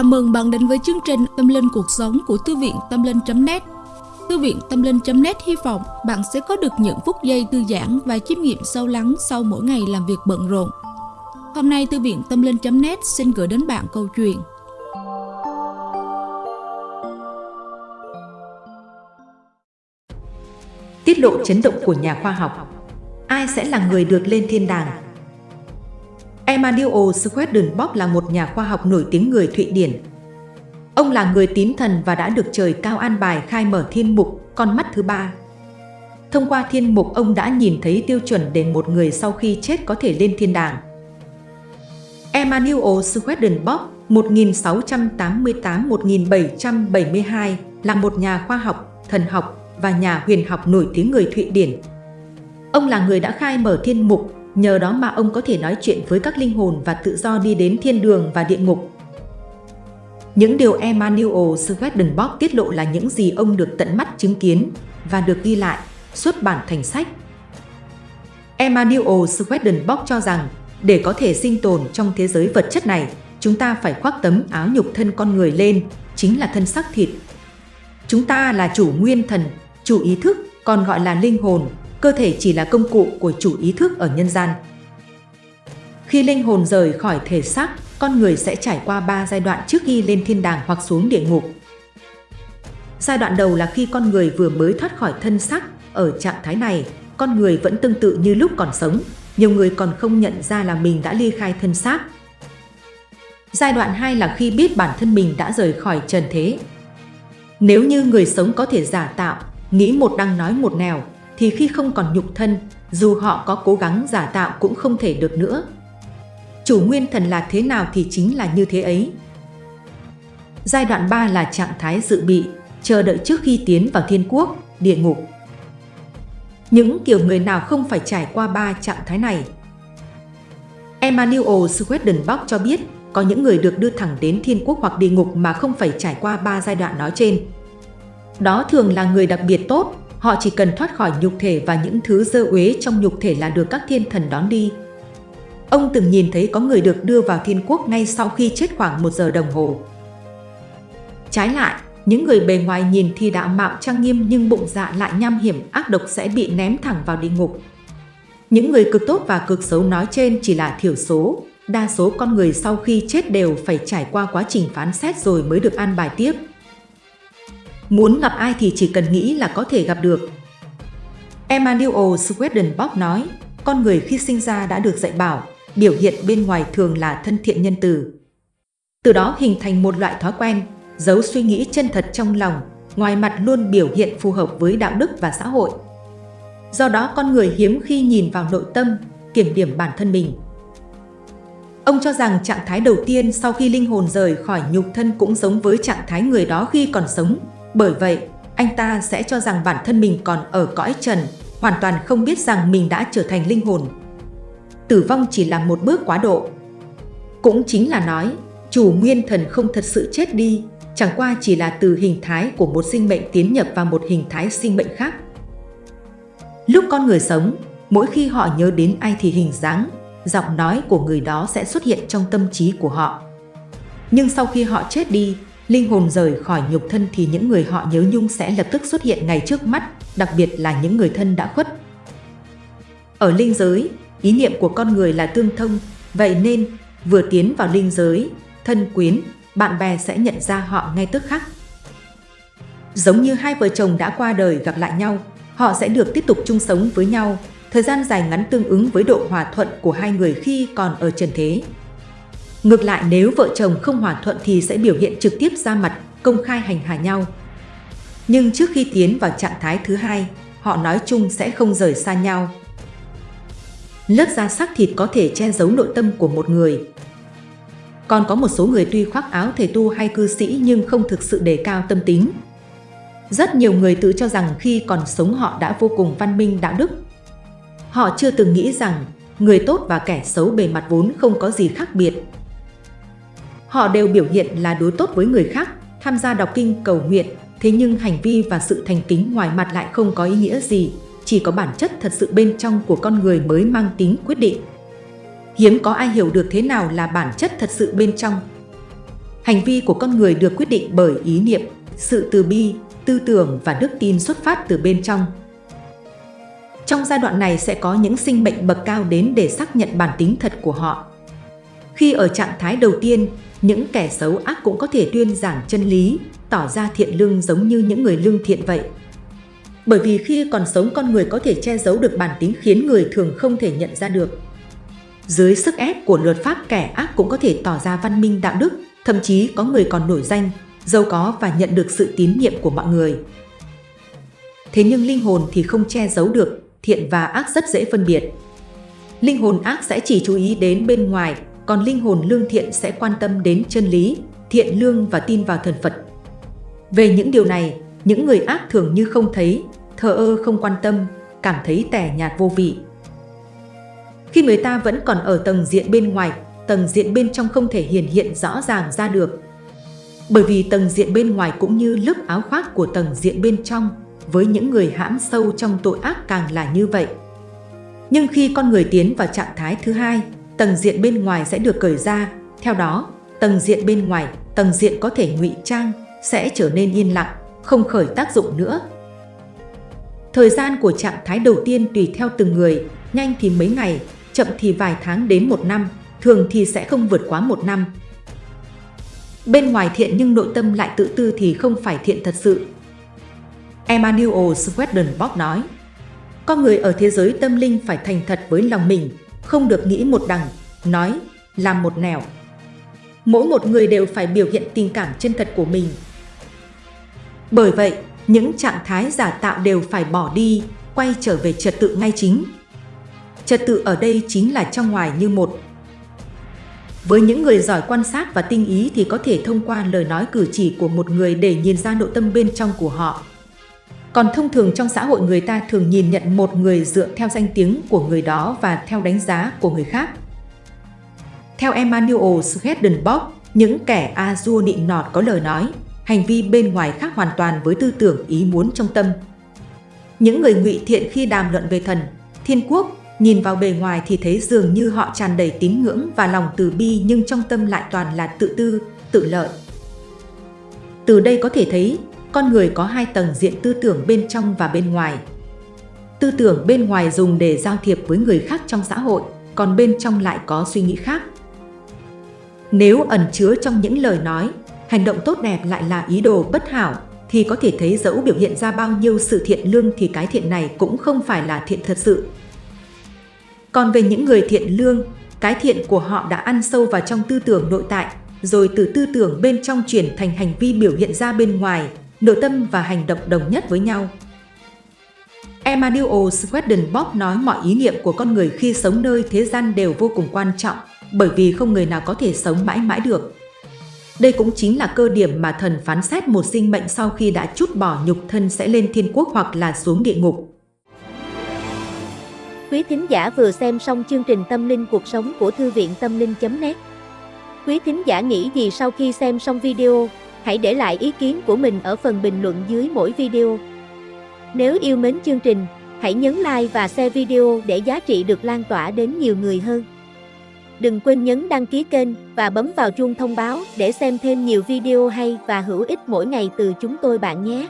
Chào mừng bạn đến với chương trình Tâm Linh Cuộc Sống của Thư viện Tâm Linh.net Thư viện Tâm Linh.net hy vọng bạn sẽ có được những phút giây thư giãn và chiêm nghiệm sâu lắng sau mỗi ngày làm việc bận rộn. Hôm nay, Thư viện Tâm Linh.net xin gửi đến bạn câu chuyện Tiết lộ chấn động của nhà khoa học Ai sẽ là người được lên thiên đàng? Emanuel Swedenborg là một nhà khoa học nổi tiếng người Thụy Điển. Ông là người tín thần và đã được trời cao an bài khai mở thiên mục, con mắt thứ ba. Thông qua thiên mục ông đã nhìn thấy tiêu chuẩn để một người sau khi chết có thể lên thiên đàng. Emanuel Swedenborg 1688-1772 là một nhà khoa học, thần học và nhà huyền học nổi tiếng người Thụy Điển. Ông là người đã khai mở thiên mục Nhờ đó mà ông có thể nói chuyện với các linh hồn và tự do đi đến thiên đường và địa ngục. Những điều Emmanuel Swedenborg tiết lộ là những gì ông được tận mắt chứng kiến và được ghi lại, xuất bản thành sách. Emmanuel Swedenborg cho rằng để có thể sinh tồn trong thế giới vật chất này, chúng ta phải khoác tấm áo nhục thân con người lên, chính là thân xác thịt. Chúng ta là chủ nguyên thần, chủ ý thức, còn gọi là linh hồn, cơ thể chỉ là công cụ của chủ ý thức ở nhân gian. Khi linh hồn rời khỏi thể xác, con người sẽ trải qua 3 giai đoạn trước khi lên thiên đàng hoặc xuống địa ngục. Giai đoạn đầu là khi con người vừa mới thoát khỏi thân xác, ở trạng thái này, con người vẫn tương tự như lúc còn sống, nhiều người còn không nhận ra là mình đã ly khai thân xác. Giai đoạn 2 là khi biết bản thân mình đã rời khỏi trần thế. Nếu như người sống có thể giả tạo, nghĩ một đang nói một nẻo, thì khi không còn nhục thân, dù họ có cố gắng giả tạo cũng không thể được nữa. Chủ nguyên thần là thế nào thì chính là như thế ấy. Giai đoạn 3 là trạng thái dự bị, chờ đợi trước khi tiến vào thiên quốc, địa ngục. Những kiểu người nào không phải trải qua ba trạng thái này? Emmanuel Swedenbach cho biết có những người được đưa thẳng đến thiên quốc hoặc địa ngục mà không phải trải qua ba giai đoạn nói trên. Đó thường là người đặc biệt tốt, Họ chỉ cần thoát khỏi nhục thể và những thứ dơ uế trong nhục thể là được các thiên thần đón đi. Ông từng nhìn thấy có người được đưa vào thiên quốc ngay sau khi chết khoảng một giờ đồng hồ. Trái lại, những người bề ngoài nhìn thì đạo mạo trang nghiêm nhưng bụng dạ lại nham hiểm ác độc sẽ bị ném thẳng vào địa ngục. Những người cực tốt và cực xấu nói trên chỉ là thiểu số, đa số con người sau khi chết đều phải trải qua quá trình phán xét rồi mới được an bài tiếp. Muốn gặp ai thì chỉ cần nghĩ là có thể gặp được. Emmanuel Swedenborg nói, con người khi sinh ra đã được dạy bảo, biểu hiện bên ngoài thường là thân thiện nhân từ. Từ đó hình thành một loại thói quen, giấu suy nghĩ chân thật trong lòng, ngoài mặt luôn biểu hiện phù hợp với đạo đức và xã hội. Do đó con người hiếm khi nhìn vào nội tâm, kiểm điểm bản thân mình. Ông cho rằng trạng thái đầu tiên sau khi linh hồn rời khỏi nhục thân cũng giống với trạng thái người đó khi còn sống, bởi vậy, anh ta sẽ cho rằng bản thân mình còn ở cõi trần, hoàn toàn không biết rằng mình đã trở thành linh hồn. Tử vong chỉ là một bước quá độ. Cũng chính là nói, chủ nguyên thần không thật sự chết đi, chẳng qua chỉ là từ hình thái của một sinh mệnh tiến nhập vào một hình thái sinh mệnh khác. Lúc con người sống, mỗi khi họ nhớ đến ai thì hình dáng, giọng nói của người đó sẽ xuất hiện trong tâm trí của họ. Nhưng sau khi họ chết đi, linh hồn rời khỏi nhục thân thì những người họ nhớ nhung sẽ lập tức xuất hiện ngay trước mắt, đặc biệt là những người thân đã khuất. Ở linh giới, ý niệm của con người là tương thông, vậy nên vừa tiến vào linh giới, thân quyến, bạn bè sẽ nhận ra họ ngay tức khắc. Giống như hai vợ chồng đã qua đời gặp lại nhau, họ sẽ được tiếp tục chung sống với nhau, thời gian dài ngắn tương ứng với độ hòa thuận của hai người khi còn ở trần thế. Ngược lại nếu vợ chồng không hòa thuận thì sẽ biểu hiện trực tiếp ra mặt, công khai hành hạ nhau. Nhưng trước khi tiến vào trạng thái thứ hai, họ nói chung sẽ không rời xa nhau. Lớp da sắc thịt có thể che giấu nội tâm của một người. Còn có một số người tuy khoác áo thầy tu hay cư sĩ nhưng không thực sự đề cao tâm tính. Rất nhiều người tự cho rằng khi còn sống họ đã vô cùng văn minh đạo đức. Họ chưa từng nghĩ rằng người tốt và kẻ xấu bề mặt vốn không có gì khác biệt, Họ đều biểu hiện là đối tốt với người khác, tham gia đọc kinh cầu nguyện, thế nhưng hành vi và sự thành kính ngoài mặt lại không có ý nghĩa gì, chỉ có bản chất thật sự bên trong của con người mới mang tính quyết định. Hiếm có ai hiểu được thế nào là bản chất thật sự bên trong. Hành vi của con người được quyết định bởi ý niệm, sự từ bi, tư tưởng và đức tin xuất phát từ bên trong. Trong giai đoạn này sẽ có những sinh mệnh bậc cao đến để xác nhận bản tính thật của họ. Khi ở trạng thái đầu tiên, những kẻ xấu ác cũng có thể tuyên giảng chân lý, tỏ ra thiện lương giống như những người lương thiện vậy. Bởi vì khi còn sống con người có thể che giấu được bản tính khiến người thường không thể nhận ra được. Dưới sức ép của luật pháp kẻ ác cũng có thể tỏ ra văn minh đạo đức, thậm chí có người còn nổi danh, giàu có và nhận được sự tín nhiệm của mọi người. Thế nhưng linh hồn thì không che giấu được, thiện và ác rất dễ phân biệt. Linh hồn ác sẽ chỉ chú ý đến bên ngoài, còn linh hồn lương thiện sẽ quan tâm đến chân lý, thiện lương và tin vào thần Phật. Về những điều này, những người ác thường như không thấy, thờ ơ không quan tâm, cảm thấy tẻ nhạt vô vị. Khi người ta vẫn còn ở tầng diện bên ngoài, tầng diện bên trong không thể hiển hiện rõ ràng ra được. Bởi vì tầng diện bên ngoài cũng như lớp áo khoác của tầng diện bên trong, với những người hãm sâu trong tội ác càng là như vậy. Nhưng khi con người tiến vào trạng thái thứ hai, tầng diện bên ngoài sẽ được cởi ra, theo đó, tầng diện bên ngoài, tầng diện có thể ngụy trang, sẽ trở nên yên lặng, không khởi tác dụng nữa. Thời gian của trạng thái đầu tiên tùy theo từng người, nhanh thì mấy ngày, chậm thì vài tháng đến một năm, thường thì sẽ không vượt quá một năm. Bên ngoài thiện nhưng nội tâm lại tự tư thì không phải thiện thật sự. Emmanuel Swedenborg nói, con người ở thế giới tâm linh phải thành thật với lòng mình, không được nghĩ một đằng, nói, làm một nẻo. Mỗi một người đều phải biểu hiện tình cảm chân thật của mình. Bởi vậy, những trạng thái giả tạo đều phải bỏ đi, quay trở về trật tự ngay chính. Trật tự ở đây chính là trong ngoài như một. Với những người giỏi quan sát và tinh ý thì có thể thông qua lời nói cử chỉ của một người để nhìn ra nội tâm bên trong của họ. Còn thông thường trong xã hội người ta thường nhìn nhận một người dựa theo danh tiếng của người đó và theo đánh giá của người khác. Theo Emmanuel Swedenborg, những kẻ Azure nịnh nọt có lời nói, hành vi bên ngoài khác hoàn toàn với tư tưởng ý muốn trong tâm. Những người ngụy thiện khi đàm luận về thần, thiên quốc, nhìn vào bề ngoài thì thấy dường như họ tràn đầy tín ngưỡng và lòng từ bi nhưng trong tâm lại toàn là tự tư, tự lợi. Từ đây có thể thấy, con người có hai tầng diện tư tưởng bên trong và bên ngoài. Tư tưởng bên ngoài dùng để giao thiệp với người khác trong xã hội, còn bên trong lại có suy nghĩ khác. Nếu ẩn chứa trong những lời nói, hành động tốt đẹp lại là ý đồ bất hảo, thì có thể thấy dẫu biểu hiện ra bao nhiêu sự thiện lương thì cái thiện này cũng không phải là thiện thật sự. Còn về những người thiện lương, cái thiện của họ đã ăn sâu vào trong tư tưởng nội tại, rồi từ tư tưởng bên trong chuyển thành hành vi biểu hiện ra bên ngoài, nội tâm và hành động đồng nhất với nhau. Emmanuel Swedenborg nói mọi ý niệm của con người khi sống nơi thế gian đều vô cùng quan trọng, bởi vì không người nào có thể sống mãi mãi được. Đây cũng chính là cơ điểm mà thần phán xét một sinh mệnh sau khi đã chút bỏ nhục thân sẽ lên thiên quốc hoặc là xuống địa ngục. Quý thính giả vừa xem xong chương trình Tâm linh cuộc sống của Thư viện Tâm linh.net Quý thính giả nghĩ gì sau khi xem xong video? Hãy để lại ý kiến của mình ở phần bình luận dưới mỗi video. Nếu yêu mến chương trình, hãy nhấn like và share video để giá trị được lan tỏa đến nhiều người hơn. Đừng quên nhấn đăng ký kênh và bấm vào chuông thông báo để xem thêm nhiều video hay và hữu ích mỗi ngày từ chúng tôi bạn nhé.